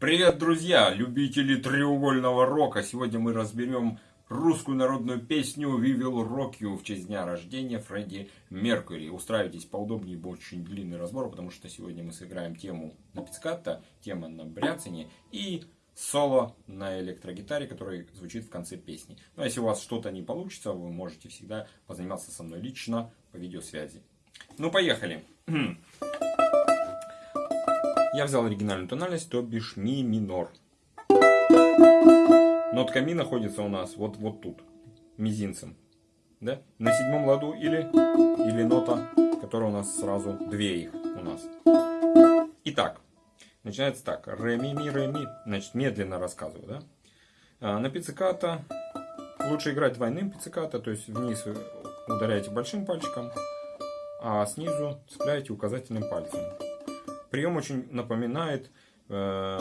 Привет, друзья, любители треугольного рока. Сегодня мы разберем русскую народную песню «We Will Rock You» в честь дня рождения Фредди Меркьюри. Устраивайтесь поудобнее, будет очень длинный разбор, потому что сегодня мы сыграем тему на пиццикатто, тема на бряцине и соло на электрогитаре, который звучит в конце песни. Ну, а если у вас что-то не получится, вы можете всегда позаниматься со мной лично по видеосвязи. Ну, поехали. Я взял оригинальную тональность, то бишь ми минор. Нотка ми находится у нас вот, вот тут, мизинцем. Да? На седьмом ладу или, или нота, которая у нас сразу две их у нас. Итак, начинается так. Ре, ми, ми, ре, ми. Значит, медленно рассказываю. Да? А, на пицциката лучше играть двойным пицциката, то есть вниз ударяете большим пальчиком, а снизу цепляете указательным пальцем. Прием очень напоминает э,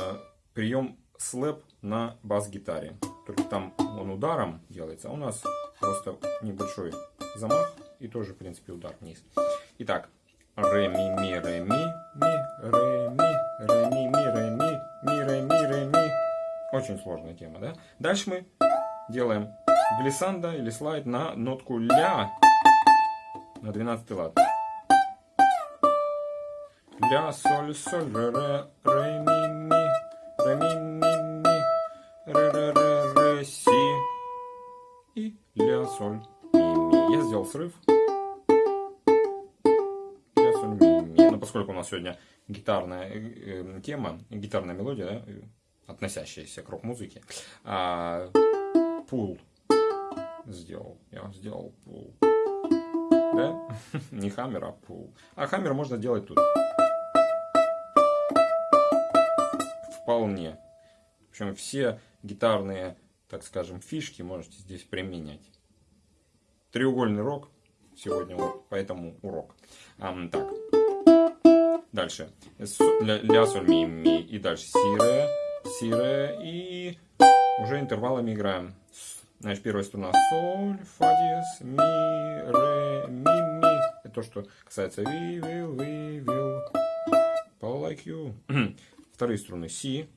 прием слэп на бас-гитаре. Только там он ударом делается, а у нас просто небольшой замах и тоже, в принципе, удар вниз. Итак, ре, ми, ми, ре, ми, ми, ре, ми, ре, ми, ми, ре, ми, ми, ре, ми, ре, ми. Очень сложная тема, да? Дальше мы делаем глиссанда или слайд на нотку ля на 12 лад ля, соль, соль, ре, ре, ре, ми, ми, ре, ми, ми, ми, ре, ре, ре, ре, си и ля, соль, ми, ми. Я сделал срыв. Ля, соль, ми, ми. Но поскольку у нас сегодня гитарная э, тема, гитарная мелодия, да, относящаяся к рок-музыке, а, пул сделал. Я сделал пул. Да? Не хаммер, а пул. А хаммер можно делать тут. Вполне. Общем, все гитарные, так скажем, фишки можете здесь применять. Треугольный рок сегодня вот, поэтому урок. А, так. Дальше. Ля, ля, соль, ми, ми. И дальше си, ре, си, ре. И уже интервалами играем. Значит, первая струна соль, фа диез, ми, ре, ми, ми. Это то, что касается we will, we will, Paul like you. Вторые струны си,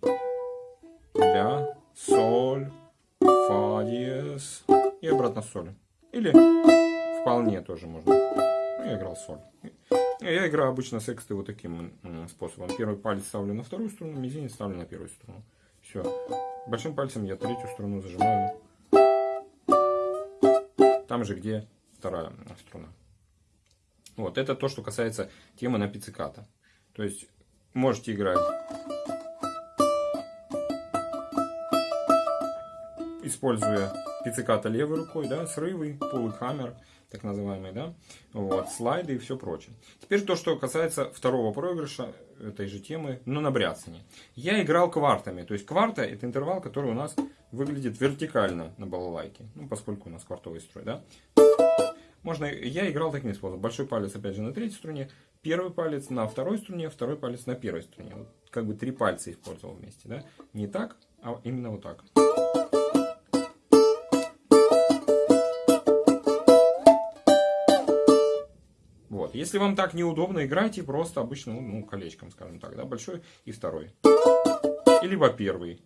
ля, соль, фа диез и обратно соль. Или вполне тоже можно. Ну, я играл соль. Я играю обычно сексты вот таким способом. Первый палец ставлю на вторую струну, мизинец ставлю на первую струну. Все. Большим пальцем я третью струну зажимаю. Там же, где вторая струна. Вот, это то, что касается темы на пицциката. То есть, можете играть используя пицциката левой рукой, да, срывы, пул хаммер, так называемый, да, вот, слайды и все прочее. Теперь то, что касается второго проигрыша этой же темы, но на бряцане. Я играл квартами, то есть кварта это интервал, который у нас выглядит вертикально на балалайке, ну, поскольку у нас квартовый строй, да. Можно, я играл таким способом. Большой палец, опять же, на третьей струне, первый палец на второй струне, второй палец на первой струне. Вот, как бы три пальца использовал вместе, да. Не так, а именно вот так. Вот. Если вам так неудобно, играйте просто обычно, ну, колечком, скажем так, да, большой и второй. И либо первый.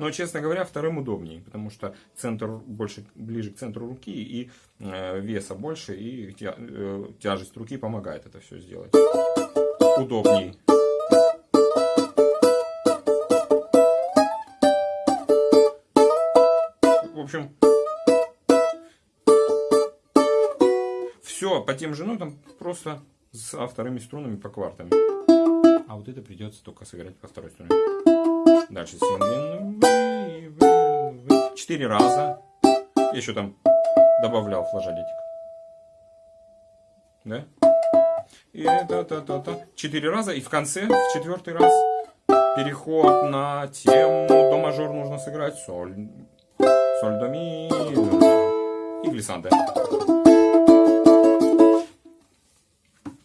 Но, честно говоря, вторым удобнее, потому что центр больше, ближе к центру руки, и э, веса больше, и тя, э, тяжесть руки помогает это все сделать. Удобней. В общем, Все, по тем же нотам, просто с вторыми струнами по квартам. А вот это придется только сыграть по второй струне. Дальше Четыре раза. Я еще там добавлял флажолетик. Да? И это, та, та, та. Четыре раза. И в конце, в четвертый раз, переход на тему до мажор нужно сыграть. Соль, соль, до, ми, и глиссанда.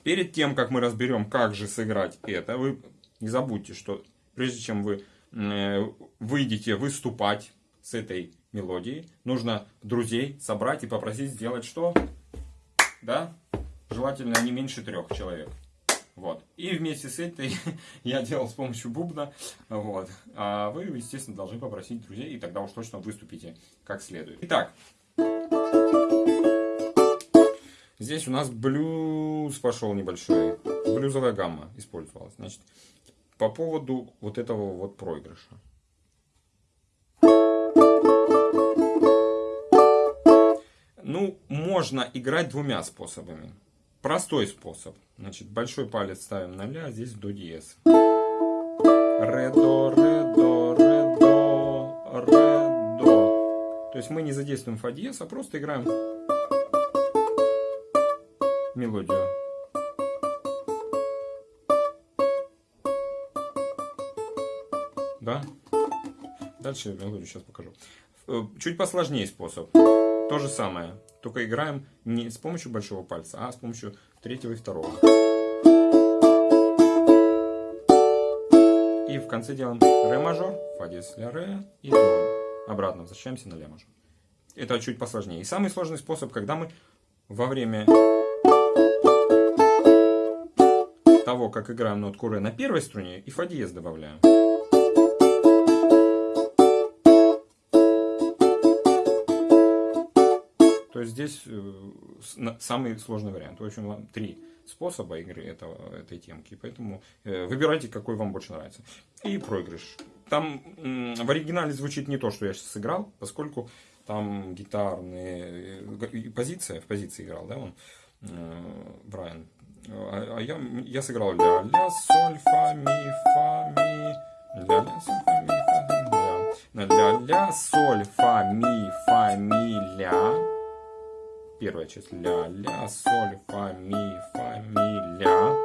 Перед тем, как мы разберем, как же сыграть это, вы не забудьте, что прежде чем вы э, выйдете выступать с этой мелодией, нужно друзей собрать и попросить сделать что? Да? Желательно не меньше трех человек. Вот. И вместе с этой я делал с помощью бубна. Вот. А вы, естественно, должны попросить друзей, и тогда уж точно выступите как следует. Итак. Здесь у нас блюз пошел небольшой. Блюзовая гамма использовалась. Значит, по поводу вот этого вот проигрыша. Ну, можно играть двумя способами. Простой способ. Значит, большой палец ставим на ля, здесь до диез. Ре, до, ре, до, ре, до, ре, до. То есть мы не задействуем фа диез, а просто играем мелодию. Да? Дальше мелодию сейчас покажу. Э, чуть посложнее способ. То же самое, только играем не с помощью большого пальца, а с помощью третьего и второго. И в конце делаем ре мажор, фа диез ля ре и до. Обратно возвращаемся на ля мажор. Это чуть посложнее. И самый сложный способ, когда мы во время того, как играем нотку ре на первой струне, и фа диез добавляем. То есть здесь э, самый сложный вариант. В общем, три способа игры этого, этой темки. Поэтому э, выбирайте, какой вам больше нравится. И проигрыш. Там в оригинале звучит не то, что я сейчас сыграл, поскольку там гитарные э, позиция, в позиции играл, да, он, Брайан. А, а я, я сыграл ля, ля, соль, фа, ми, фа, ми, ля, ля, соль, фа, ми, фа, ля, ля, ля, соль, фа, ми, фа, ми, ля, Первая часть ля, ля, соль, фа, ми, фа, ми, ля.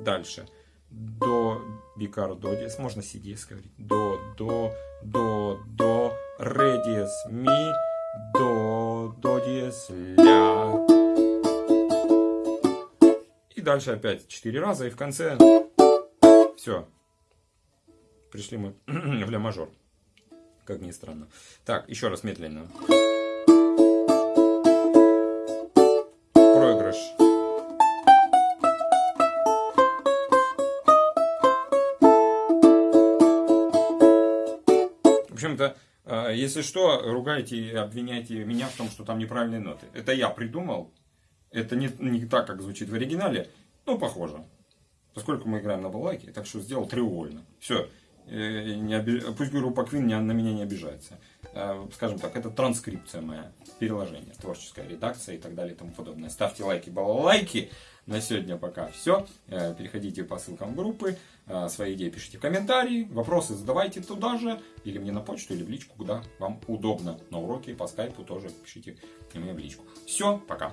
Дальше. До, бикар, до диез. Можно си диез говорить. До, до, до, до, ре диез, ми, до, до диез, ля. Дальше опять четыре раза. И в конце все. Пришли мы в ля мажор. Как ни странно. Так, еще раз медленно. общем-то, э, если что, ругайте и обвиняйте меня в том, что там неправильные ноты. Это я придумал. Это не, не так, как звучит в оригинале, но похоже. Поскольку мы играем на балалайке, так что сделал треугольно. Все. Э, не обиж... Пусть группа Queen на меня не обижается. Э, скажем так, это транскрипция моя, переложение, творческая редакция и так далее и тому подобное. Ставьте лайки, балалайки. На сегодня пока все. Переходите по ссылкам группы. Свои идеи пишите в комментарии, вопросы задавайте туда же, или мне на почту, или в личку, куда вам удобно. На уроке по скайпу тоже пишите мне в личку. Все, пока.